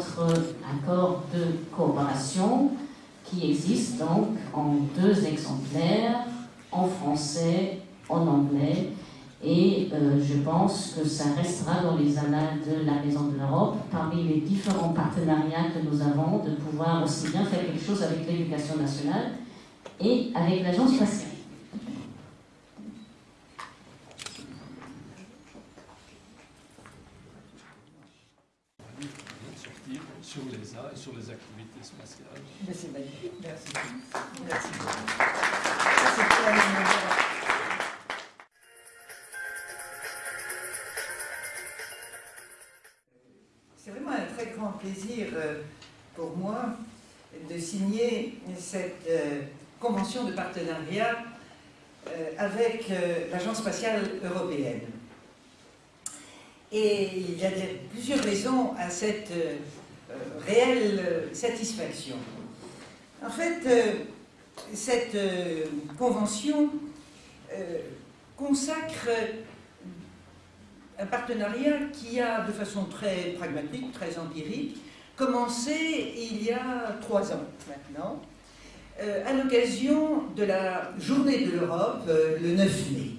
accord de coopération qui existe donc en deux exemplaires, en français, en anglais, et euh, je pense que ça restera dans les annales de la Maison de l'Europe, parmi les différents partenariats que nous avons, de pouvoir aussi bien faire quelque chose avec l'éducation nationale et avec l'agence spatiale. sur les arts et sur les activités spatiales. Merci. Merci. C'est vraiment un très grand plaisir euh, pour moi de signer cette euh, convention de partenariat euh, avec l'Agence spatiale européenne. Et il y a plusieurs raisons à cette réelle satisfaction. En fait, cette convention consacre un partenariat qui a, de façon très pragmatique, très empirique, commencé il y a trois ans maintenant, euh, à l'occasion de la Journée de l'Europe, euh, le 9 mai.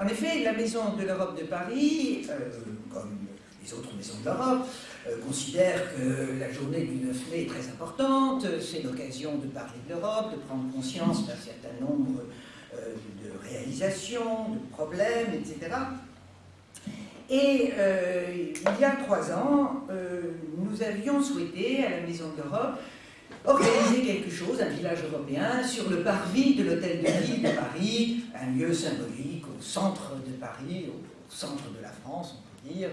En effet, la Maison de l'Europe de Paris, euh, comme les autres maisons de l'Europe, considère que la journée du 9 mai est très importante, c'est l'occasion de parler de l'Europe, de prendre conscience d'un certain nombre de réalisations, de problèmes, etc. Et euh, il y a trois ans, euh, nous avions souhaité, à la Maison de l'Europe, organiser quelque chose, un village européen, sur le parvis de l'Hôtel de Ville de Paris, un lieu symbolique au centre de Paris, au centre de la France, on peut dire.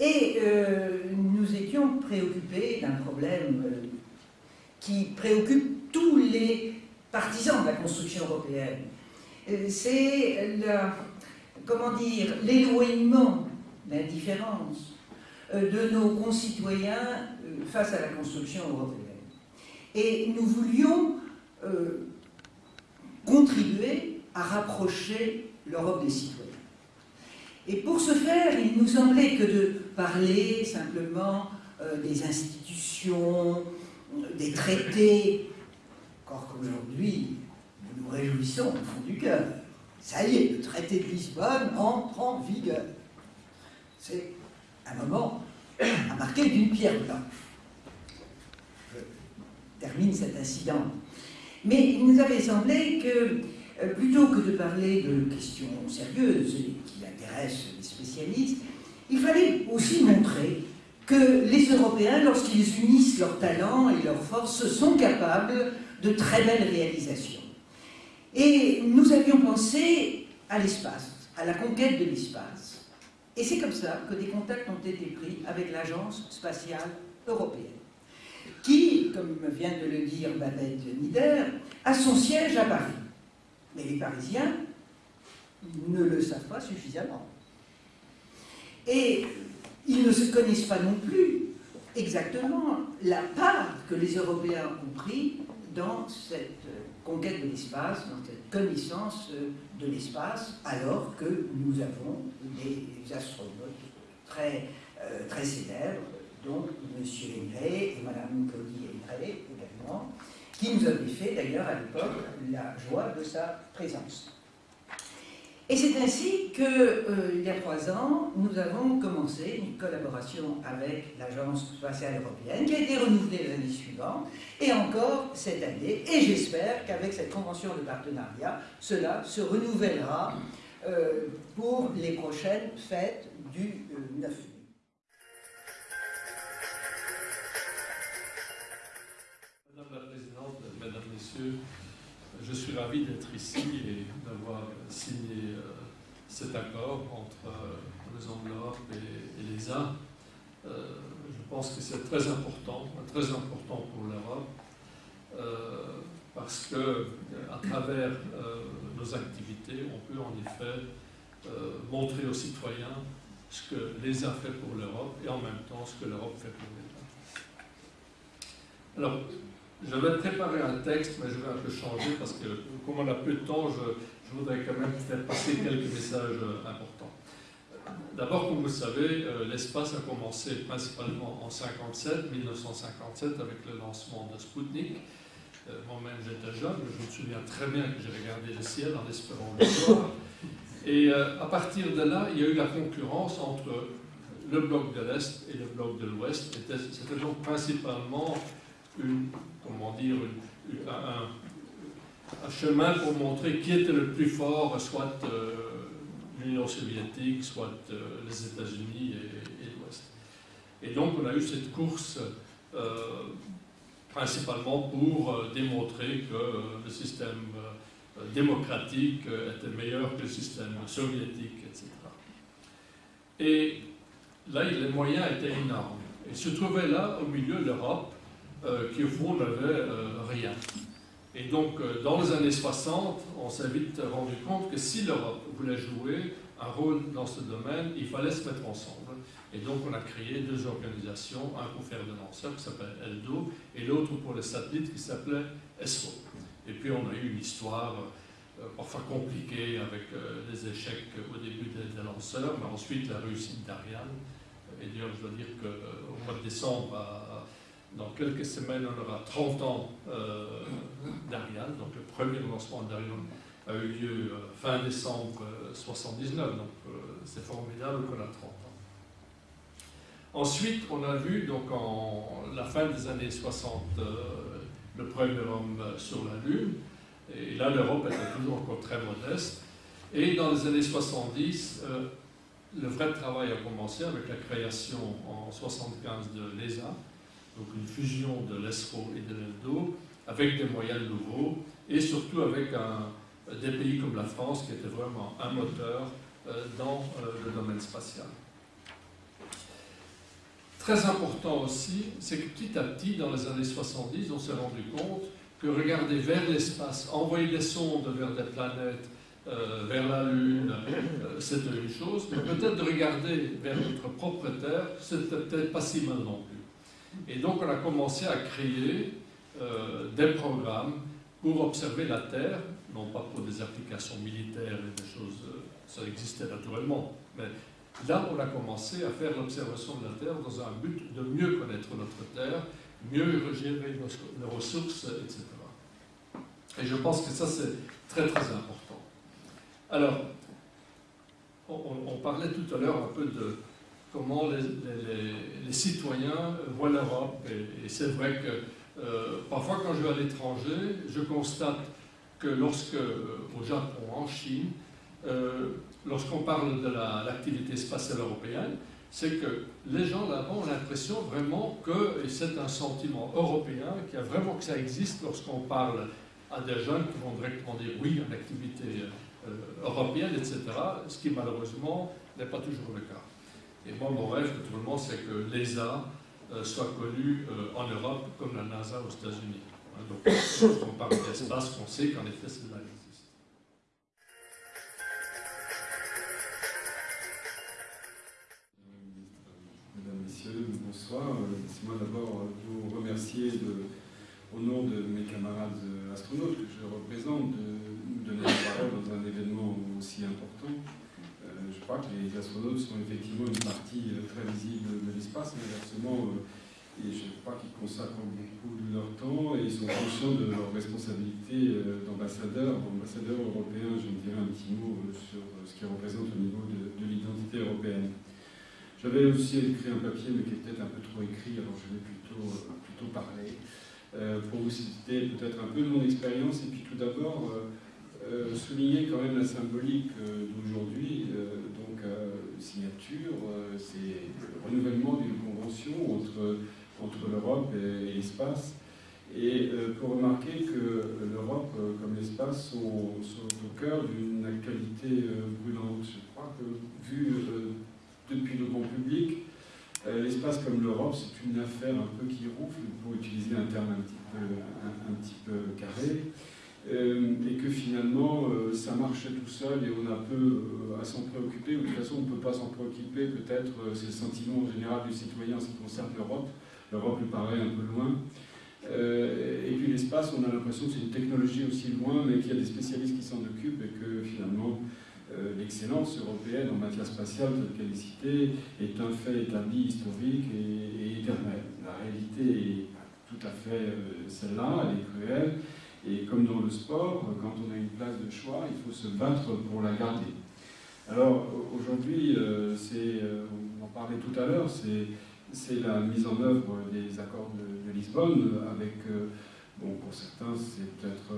Et euh, nous étions préoccupés d'un problème qui préoccupe tous les partisans de la construction européenne. C'est la comment dire, l'éloignement, l'indifférence euh, de nos concitoyens euh, face à la construction européenne. Et nous voulions euh, contribuer à rapprocher l'Europe des citoyens. Et pour ce faire, il nous semblait que de parler simplement des institutions, des traités, encore qu'aujourd'hui, nous nous réjouissons au fond du cœur, ça y est, le traité de Lisbonne entre en vigueur. C'est un moment à marquer d'une pierre blanche. Je termine cet incident. Mais il nous avait semblé que, euh, plutôt que de parler de questions sérieuses qui intéressent les spécialistes, il fallait aussi montrer que les Européens, lorsqu'ils unissent leurs talents et leurs forces, sont capables de très belles réalisations. Et nous avions pensé à l'espace, à la conquête de l'espace. Et c'est comme ça que des contacts ont été pris avec l'Agence spatiale européenne, qui, comme vient de le dire Babette Nieder, a son siège à Paris. Mais les Parisiens ne le savent pas suffisamment. Et ils ne se connaissent pas non plus exactement la part que les Européens ont pris dans cette conquête de l'espace, dans cette connaissance de l'espace, alors que nous avons des astronautes très, euh, très célèbres, dont M. Henry et Mme Claudie Henry également, qui nous avaient fait d'ailleurs à l'époque la joie de sa présence. Et c'est ainsi qu'il euh, y a trois ans, nous avons commencé une collaboration avec l'Agence spatiale européenne qui a été renouvelée l'année suivante et encore cette année. Et j'espère qu'avec cette convention de partenariat, cela se renouvellera euh, pour les prochaines fêtes du 9 euh, mai. Madame la Présidente, Mesdames, Messieurs, je suis ravi d'être ici et d'avoir signé euh, cet accord entre euh, les enveloppes et, et l'ESA. Euh, je pense que c'est très important, très important pour l'Europe, parce que à travers nos activités, on peut en effet montrer aux citoyens ce que l'ESA fait pour l'Europe et en même temps ce que l'Europe fait pour l'État. Alors, j'avais préparé un texte, mais je vais un peu changer parce que, comme on a peu de temps, je, voudrais quand même faire passer quelques messages euh, importants. D'abord, comme vous le savez, l'espace a commencé principalement en 57, 1957, avec le lancement de Sputnik. Moi-même, j'étais jeune, je me souviens très bien que j'ai regardé le ciel en espérant le voir. Et à partir de là, il y a eu la concurrence entre le bloc de l'Est et le bloc de l'Ouest. C'était donc principalement une, comment dire, un, chemin pour montrer qui était le plus fort, soit euh, l'Union soviétique, soit euh, les États-Unis et, l'Ouest. Et donc on a eu cette course euh, principalement pour démontrer que le système démocratique était meilleur que le système soviétique, etc. Et là, les moyens étaient énormes. Et se trouvait là, au milieu, l'Europe, euh, qui au fond n'avait euh, rien. Et donc, euh, dans les années 60, on s'est vite rendu compte que si l'Europe voulait jouer un rôle dans ce domaine, il fallait se mettre ensemble. Et donc, on a créé deux organisations, un pour faire des lanceurs qui s'appelle ELDO, et l'autre pour les satellites qui s'appelait ESRO. Et puis, on a eu une histoire parfois compliquée avec les échecs au début des, lanceurs, mais ensuite la réussite d'Ariane. Et d'ailleurs, je dois dire qu'au mois de décembre, dans quelques semaines, on aura 30 ans euh, d'Ariane. Donc le premier lancement d'Ariane a eu lieu euh, fin décembre 1979. Euh, donc c'est formidable qu'on a 30 ans. Ensuite, on a vu donc en la fin des années 60 le premier homme sur la Lune. Et là, l'Europe était toujours encore très modeste. Et dans les années 70, le vrai travail a commencé avec la création en 75 de l'ESA, donc une fusion de l'ESRO et de l'ELDO, avec des moyens nouveaux, et surtout avec des pays comme la France, qui était vraiment un moteur euh, dans euh, le domaine spatial. Très important aussi, c'est que petit à petit, dans les années 70, on s'est rendu compte que regarder vers l'espace, envoyer des sondes vers des planètes, euh, vers la Lune, c'était une chose, mais peut-être de regarder vers notre propre Terre, c'était peut-être pas si mal non plus. Et donc on a commencé à créer euh, des programmes pour observer la Terre, non pas pour des applications militaires et des choses, euh, ça existait naturellement, mais là on a commencé à faire l'observation de la Terre dans un but de mieux connaître notre Terre, mieux gérer nos, ressources, etc. Et je pense que ça c'est très très important. Alors, on parlait tout à l'heure un peu de, comment les, citoyens voient l'Europe. Et, c'est vrai que euh, parfois quand je vais à l'étranger, je constate que lorsque, euh, au Japon, en Chine, euh, lorsqu'on parle de l'activité spatiale européenne, c'est que les gens là-bas ont l'impression vraiment que c'est un sentiment européen, qu'il y a vraiment que ça existe lorsqu'on parle à des jeunes qui vont directement dire oui, une activité européenne, etc., ce qui malheureusement n'est pas toujours le cas. Et moi, mon rêve, naturellement, c'est que l'ESA euh, soit connue euh, en Europe comme la NASA aux États-Unis. Hein, donc, lorsqu'on parle d'espace, on sait qu'en effet, c'est là bonsoir. Laissez-moi d'abord vous remercier au nom de mes camarades astronautes que je représente de nous donner la parole dans un événement aussi important crois que les astronautes sont effectivement une partie euh, très visible de l'espace, mais inversement, euh, et je crois qu'ils consacrent beaucoup de leur temps et ils sont conscients de leur responsabilité euh, d'ambassadeurs, d'ambassadeurs européens. Je me dirai un petit mot sur ce qu'ils représentent au niveau de, l'identité européenne. J'avais aussi écrit un papier, mais qui est peut-être un peu trop écrit, alors je vais plutôt, plutôt parler, pour vous citer peut-être un peu de mon expérience, et puis tout d'abord euh, souligner quand même la symbolique euh, d'aujourd'hui, euh, signature, c'est le renouvellement d'une convention entre, entre l'Europe et, l'espace, et pour remarquer que l'Europe comme l'espace sont, au cœur d'une actualité brûlante. Je crois que vu depuis le grand public, l'espace comme l'Europe, c'est une affaire un peu qui rouffle, pour utiliser un terme un petit peu, un petit peu carré. Euh, et que finalement euh, ça marchait tout seul et on a peu euh, à s'en préoccuper, ou de toute façon on ne peut pas s'en préoccuper, peut-être c'est le sentiment général du citoyen en ce qui concerne l'Europe, l'Europe lui paraît un peu loin. et puis l'espace, on a l'impression que c'est une technologie aussi loin, mais qu'il y a des spécialistes qui s'en occupent et que finalement l'excellence européenne en matière spatiale telle qu'elle est citée est un fait établi, historique et, éternel. La réalité est tout à fait celle-là, elle est cruelle. Et comme dans le sport, quand on a une place de choix, il faut se battre pour la garder. Alors aujourd'hui, c'est, on en parlait tout à l'heure, c'est la mise en œuvre des accords de, Lisbonne avec, bon, pour certains, c'est peut-être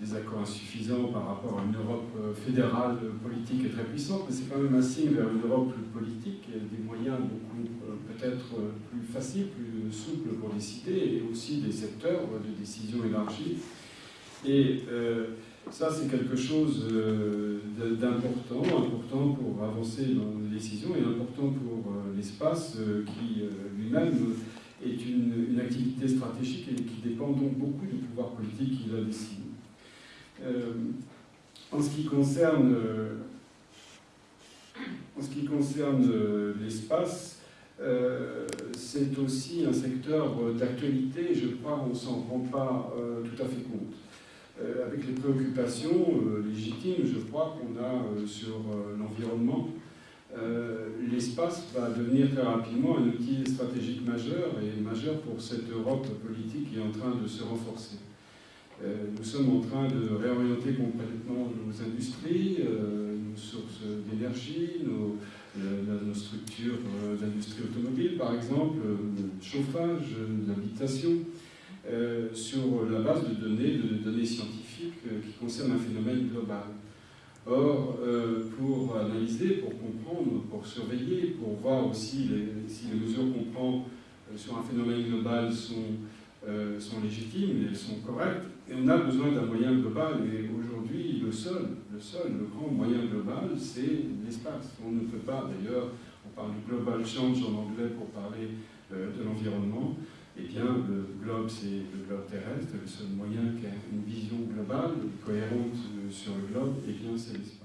des accords insuffisants par rapport à une Europe euh, fédérale, politique et très puissante, mais c'est quand même un signe vers une Europe plus politique des moyens beaucoup euh, peut-être euh, plus faciles, plus souples pour décider, et aussi des secteurs de décision élargie. Et ça, c'est quelque chose d'important, important pour avancer dans les décisions et important pour l'espace qui lui-même est une, activité stratégique et qui dépend donc beaucoup du pouvoir politique qui la décide. Euh, en ce qui concerne, euh, en ce qui concerne euh, l'espace, c'est aussi un secteur d'actualité, je crois qu'on ne s'en rend pas tout à fait compte. Avec les préoccupations légitimes, je crois, qu'on a sur l'environnement, l'espace va devenir très rapidement un outil stratégique majeur et majeur pour cette Europe politique qui est en train de se renforcer. Euh, nous sommes en train de réorienter complètement nos industries, euh, nos sources d'énergie, nos, euh, structures d'industrie automobile, par exemple, le chauffage, l'habitation, sur la base de données, de données scientifiques qui concernent un phénomène global. Or, pour analyser, pour comprendre, pour surveiller, pour voir aussi si les mesures qu'on prend sur un phénomène global sont, sont légitimes elles sont correctes, et on a besoin d'un moyen global, et aujourd'hui, le seul, le seul, le grand moyen global, c'est l'espace. On ne peut pas, d'ailleurs, on parle du global change en anglais pour parler euh, de l'environnement, eh bien, le globe, c'est le globe terrestre, le seul moyen qui a une vision globale, cohérente euh, sur le globe, eh bien, c'est l'espace.